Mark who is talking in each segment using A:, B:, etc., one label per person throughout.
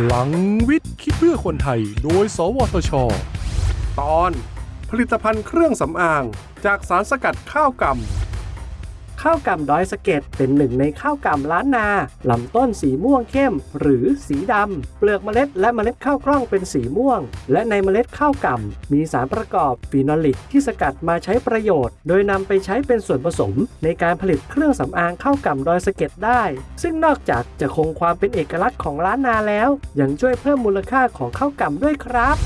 A: พลังวิทย์คิดเพื่อคนไทย โดย สวทช
B: ตอน ผลิตภัณฑ์เครื่องสำอาง จากสารสกัดข้าวกำ
C: ข้าวกล่ำดอยสะเก็ดเป็นหนึ่งในข้าวกล่ำล้านนาลำต้นสีม่วงเข้ม หรือสีดำ เปลือกเมล็ดและเมล็ดข้าวกล้องเป็นสีม่วง และในเมล็ดข้าวกล่ำมีสารประกอบฟีนอลิกที่สกัดมาใช้ประโยชน์ โดยนำไปใช้เป็นส่วนผสม ในการผลิตเครื่องสำอางข้าวกล่ำดอยสะเก็ดได้ ซึ่งนอกจากจะคงความเป็นเอกลักษณ์ของล้านนาแล้ว ยังช่วยเพิ่มมูลค่าของข้าวกล่ำด้วยครับ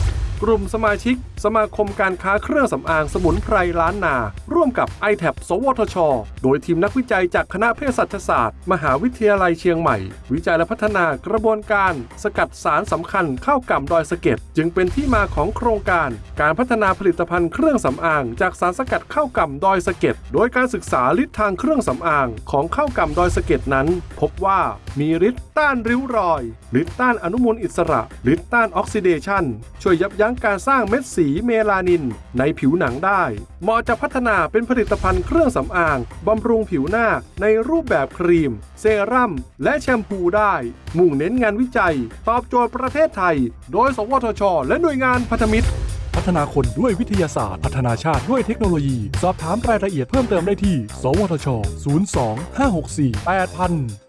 B: กลุ่มสมาชิก สมาคมการค้าเครื่องสำอางสมุนไพรล้านนา ร่วมกับ i t a b สวทช โดยทีมนักวิจัยจากคณะเภสัชศาสตร์ มหาวิทยาลัยเชียงใหม่ วิจัยและพัฒนากระบวนการ สกัดสารสำคัญเข้ากำดอยสะเก็ดจึงเป็นที่มาของโครงการ การพัฒนาผลิตภัณฑ์เครื่องสำอาง จากสารสกัดเข้ากำดอยสะเก็ดโดยการศึกษาฤทธิ์ทางเครื่องสำอางของเข้ากำดอยสะเก็ดนั้น พบว่ามีฤทธิ์ต้านริ้วรอยฤทธิ์ต้านอนุมูลอิสระฤทธิ์ต้านออกซิเดชันช่วยยับยั้งการสร้างเม็ดสีเมลานิน ในผิวหนังได้เหมาะจะพัฒนาเป็นผลิตภัณฑ์เครื่องสำอางบำรุงผิวหน้าในรูปแบบครีม เซรั่ม และแชมพูได้ มุ่งเน้นงานวิจัย ตอบโจทย์ประเทศไทย โดย สวทช และหน่วยงานพันธมิตร
A: พัฒนาคนด้วยวิทยาศาสตร์ พัฒนาชาติด้วยเทคโนโลยี สอบถามรายละเอียดเพิ่มเติมได้ที่ สวทช 02 564 8000